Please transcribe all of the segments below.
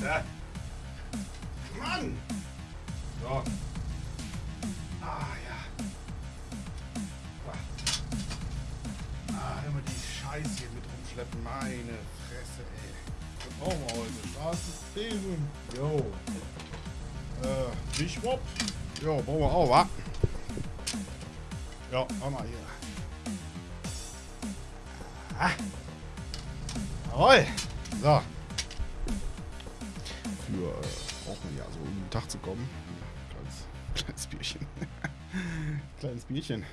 Scheiße. Mann! So. Ah, ja. Ah, immer die Scheiße hier mit rumschleppen. Meine Fresse, ey. Was brauchen wir heute? Straßenbesen. Jo. Äh, Wischwop. Jo, brauchen wir auch, wa? Ja, auch mal hier. Ah. Jawohl. So. Für äh, braucht man ja so um den Tag zu kommen. Kleines, kleines Bierchen. kleines Bierchen.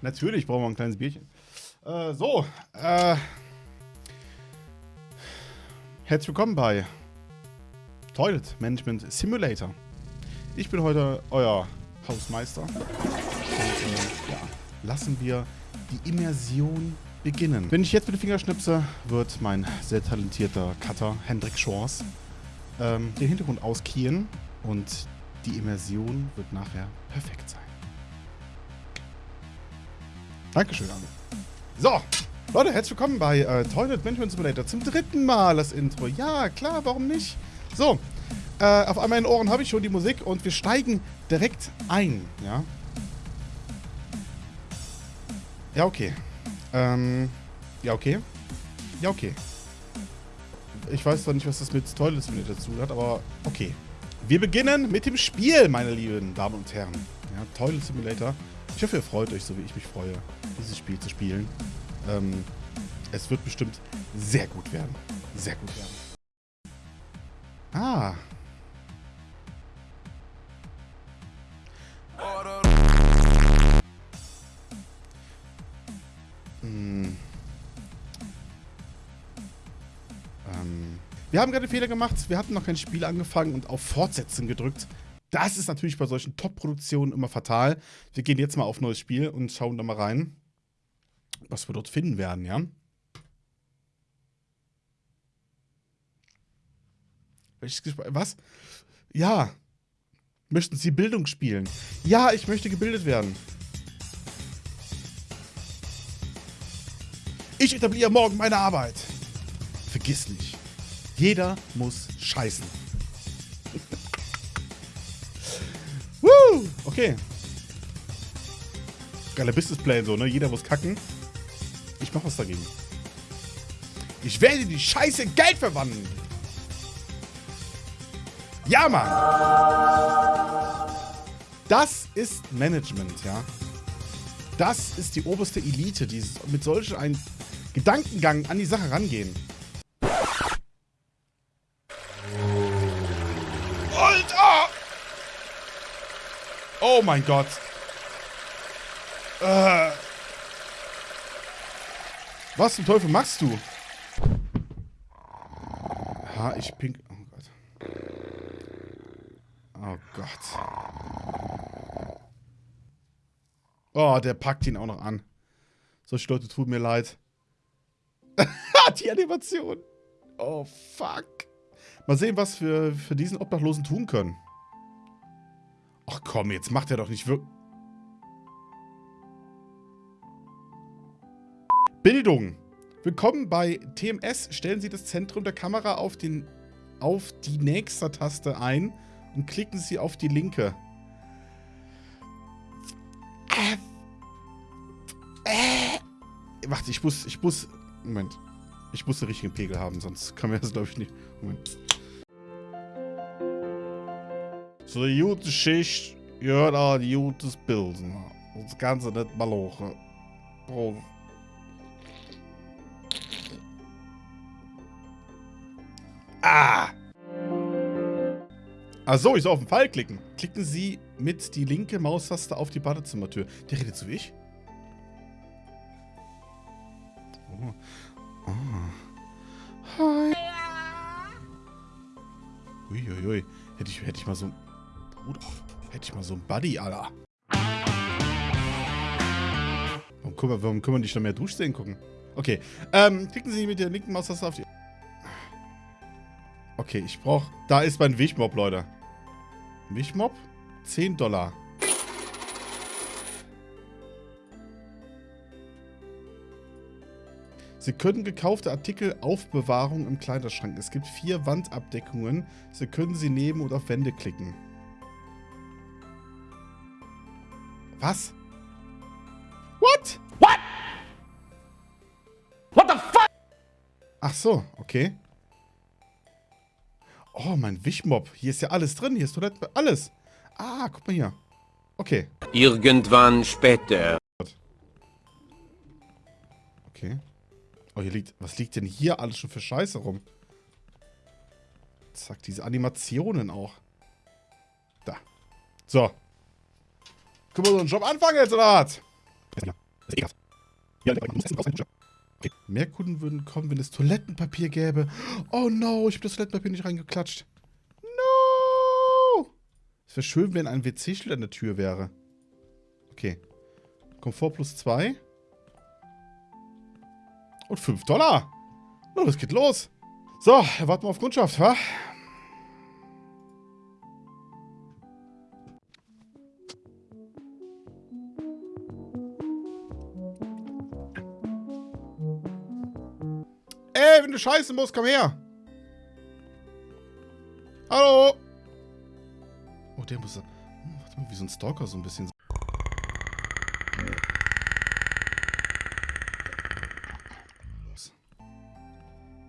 Natürlich brauchen wir ein kleines Bierchen. Äh, so. Äh, herzlich willkommen bei Toilet Management Simulator. Ich bin heute euer Hausmeister. Und äh, ja, lassen wir die Immersion beginnen. Wenn ich jetzt mit den Finger schnipse, wird mein sehr talentierter Cutter Hendrik Schors ähm, den Hintergrund auskiehen und die Immersion wird nachher perfekt sein. Dankeschön, Anne. So, Leute, herzlich willkommen bei äh, Toilet Management Simulator. Zum dritten Mal das Intro. Ja, klar, warum nicht? So, äh, auf einmal in den Ohren habe ich schon die Musik und wir steigen direkt ein, ja. Ja, okay. Ähm, ja, okay. Ja, okay. Ich weiß zwar nicht, was das mit Toilet Simulator zu hat, aber okay. Wir beginnen mit dem Spiel, meine lieben Damen und Herren. Ja, Toilet Simulator. Ich hoffe, ihr freut euch, so wie ich mich freue, dieses Spiel zu spielen. Ähm, es wird bestimmt sehr gut werden. Sehr gut werden. Ah. Wir haben gerade Fehler gemacht. Wir hatten noch kein Spiel angefangen und auf Fortsetzen gedrückt. Das ist natürlich bei solchen Top-Produktionen immer fatal. Wir gehen jetzt mal auf neues Spiel und schauen da mal rein, was wir dort finden werden, ja? Was? Ja. Möchten Sie Bildung spielen? Ja, ich möchte gebildet werden. Ich etabliere morgen meine Arbeit. Vergiss nicht. Jeder muss scheißen. Woo! Okay. Geiler Businessplan so, ne? Jeder muss kacken. Ich mach was dagegen. Ich werde die Scheiße in Geld verwandeln. Ja, Mann! Das ist Management, ja. Das ist die oberste Elite, die mit solch einem Gedankengang an die Sache rangehen. Oh mein Gott. Äh. Was zum Teufel machst du? Ha, ich pink... Oh Gott. Oh, der packt ihn auch noch an. Solche Leute tun mir leid. Die Animation. Oh, fuck. Mal sehen, was wir für diesen Obdachlosen tun können. Komm, jetzt macht er doch nicht wirklich... Bildung. Willkommen bei TMS. Stellen Sie das Zentrum der Kamera auf, den, auf die nächste Taste ein und klicken Sie auf die linke. Äh. Äh. Warte, ich muss, ich muss, Moment. Ich muss den richtigen Pegel haben, sonst können wir das, glaube ich, nicht. Moment. So eine gute Schicht gehört auch ein gutes Bilden. Das Ganze nicht malochen. Prost. Ah! Achso, ich soll auf den Pfeil klicken. Klicken Sie mit die linke Maustaste auf die Badezimmertür. Der redet so wie ich. Oh. Oh. Hi. Uiuiui. Hätte ich, hätte ich mal so ein... Bruder, hätte ich mal so ein Buddy, Alter. Warum, warum, warum können wir nicht noch mehr Duschszenen gucken? Okay. Ähm, klicken Sie mit der linken Maustaste auf die... Okay, ich brauche... Da ist mein Wichmob, Leute. Wichmob? 10 Dollar. Sie können gekaufte Artikel Aufbewahrung im Kleiderschrank. Es gibt vier Wandabdeckungen. Sie können sie nehmen und auf Wände klicken. Was? What? What? What the fuck? Ach so, okay. Oh, mein Wichmob. Hier ist ja alles drin. Hier ist Toilette. Alles. Ah, guck mal hier. Okay. Irgendwann später. Okay. Oh, hier liegt... Was liegt denn hier alles schon für Scheiße rum? Zack, diese Animationen auch. Da. So. Können wir so einen Job anfangen jetzt, oder was? Mehr Kunden würden kommen, wenn es Toilettenpapier gäbe. Oh no, ich habe das Toilettenpapier nicht reingeklatscht. No! Es wäre schön, wenn ein WC-Schild an der Tür wäre. Okay. Komfort plus 2. Und 5 Dollar. Oh, das geht los. So, warten wir auf Kundschaft, wa? Ey, wenn du scheißen musst, komm her. Hallo. Oh, der muss... Warte mal, wie so ein Stalker so ein bisschen.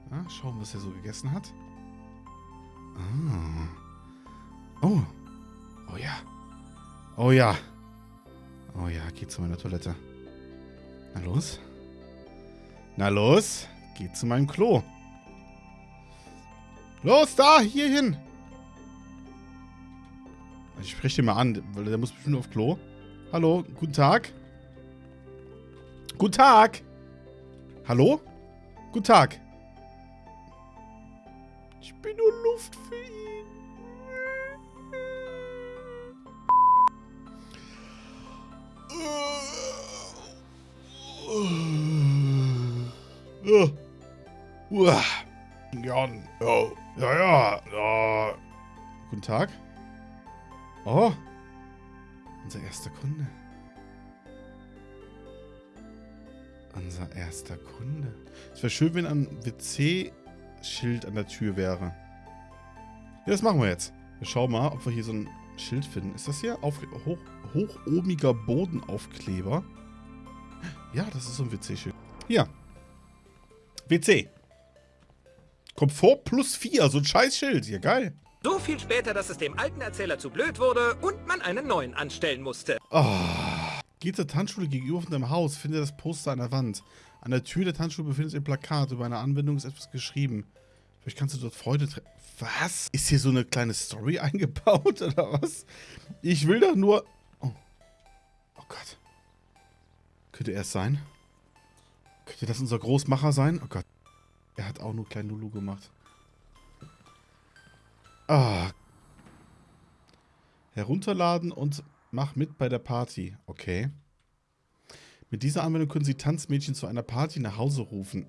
Ah, schauen, was er so gegessen hat. Ah. Oh. Oh ja. Oh ja. Oh ja, geht zu meiner Toilette. Na los. Na los. Geht zu meinem Klo. Los, da, hier hin. Ich spreche den mal an, weil der muss bestimmt auf Klo. Hallo, guten Tag. Guten Tag. Hallo? Guten Tag. Ich bin nur Luft für ihn. Ja. Uah. Jan. Ja, ja, ja. ja. Guten Tag. Oh. Unser erster Kunde. Unser erster Kunde. Es wäre schön, wenn ein WC-Schild an der Tür wäre. Ja, das machen wir jetzt. Wir schauen mal, ob wir hier so ein Schild finden. Ist das hier? Auf, hoch, hochohmiger Bodenaufkleber. Ja, das ist so ein WC-Schild. Hier. WC. Komfort plus 4, so ein Scheißschild. Hier, geil. So viel später, dass es dem alten Erzähler zu blöd wurde und man einen neuen anstellen musste. Oh. Geht zur Tanzschule gegenüber von deinem Haus, finde das Poster an der Wand. An der Tür der Tanzschule befindet sich ein Plakat. Über eine Anwendung ist etwas geschrieben. Vielleicht kannst du dort Freude treffen. Was? Ist hier so eine kleine Story eingebaut oder was? Ich will doch nur... Oh. Oh Gott. Könnte er es sein? Könnte das unser Großmacher sein? Oh Gott. Er hat auch nur klein Lulu gemacht. Ah. Herunterladen und mach mit bei der Party. Okay. Mit dieser Anwendung können Sie Tanzmädchen zu einer Party nach Hause rufen.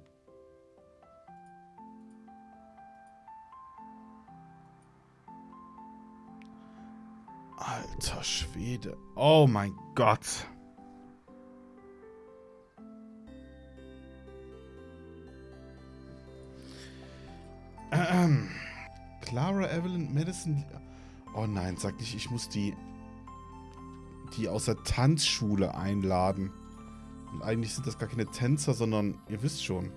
Alter Schwede. Oh mein Gott. Ähm. Clara Evelyn Madison. Oh nein, sag nicht, ich muss die, die aus der Tanzschule einladen. Und eigentlich sind das gar keine Tänzer, sondern ihr wisst schon.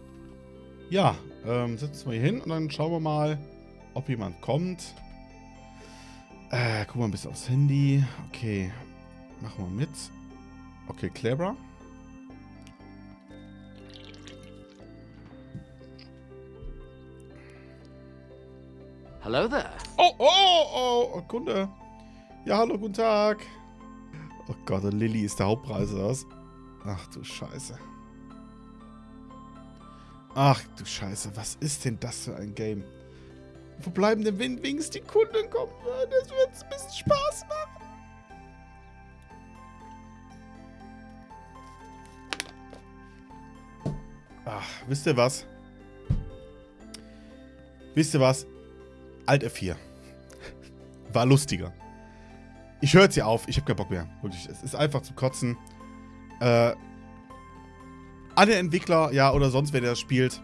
Ja, ähm, setzen wir hier hin und dann schauen wir mal, ob jemand kommt. Äh, gucken wir ein bisschen aufs Handy. Okay, machen wir mit. Okay, Clara. Hello there. Oh, oh, oh, oh, Kunde. Ja, hallo, guten Tag. Oh Gott, Lilly ist der Hauptpreis, oder was? Ach du Scheiße. Ach du Scheiße, was ist denn das für ein Game? Wo bleiben denn wenigstens die Kunden kommen? Das wird ein bisschen Spaß machen. Ach, wisst ihr was? Wisst ihr was? Alt F4. War lustiger. Ich höre jetzt hier auf. Ich habe keinen Bock mehr. Wirklich, es ist einfach zu kotzen. Äh, den Entwickler, ja, oder sonst wer das spielt.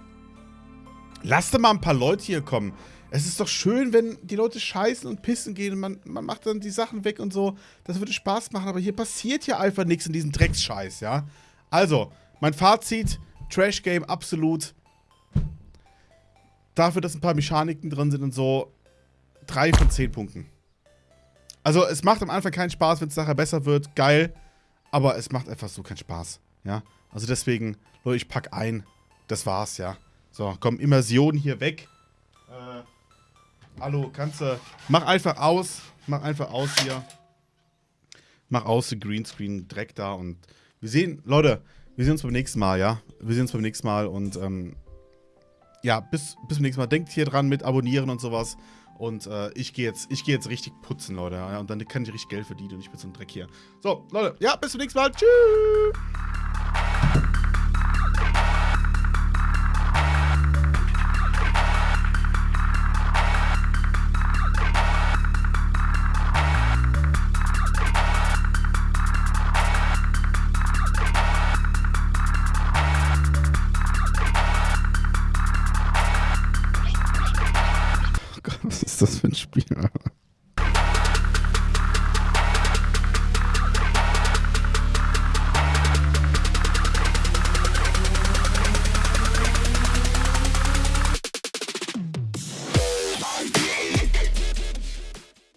Lasst mal ein paar Leute hier kommen. Es ist doch schön, wenn die Leute scheißen und pissen gehen und man, man macht dann die Sachen weg und so. Das würde Spaß machen, aber hier passiert ja einfach nichts in diesem Drecksscheiß, ja. Also, mein Fazit, Trash Game absolut. Dafür, dass ein paar Mechaniken drin sind und so, drei von zehn Punkten. Also, es macht am Anfang keinen Spaß, wenn es nachher besser wird, geil. Aber es macht einfach so keinen Spaß, ja. Also deswegen, Leute, ich pack ein. Das war's, ja. So, komm, Immersion hier weg. Äh, hallo, kannst du. Mach einfach aus. Mach einfach aus hier. Mach aus, den Greenscreen, Dreck da und wir sehen, Leute, wir sehen uns beim nächsten Mal, ja. Wir sehen uns beim nächsten Mal und ähm, ja, bis, bis zum nächsten Mal. Denkt hier dran mit Abonnieren und sowas. Und äh, ich gehe jetzt, geh jetzt richtig putzen, Leute. Ja, und dann kann ich richtig Geld verdienen und ich bin so ein Dreck hier. So, Leute, ja, bis zum nächsten Mal. Tschüss.